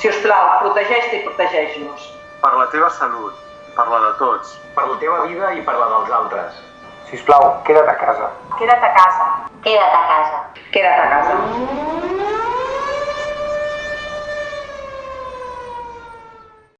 Si us plau, protegeix-te i protegeix-nos. Per la teva salut, per la de tots, per la teva vida i per la dels altres. Si us plau, queda't a casa. Queda't a casa. Queda't a casa. Queda't a casa. Queda't a casa.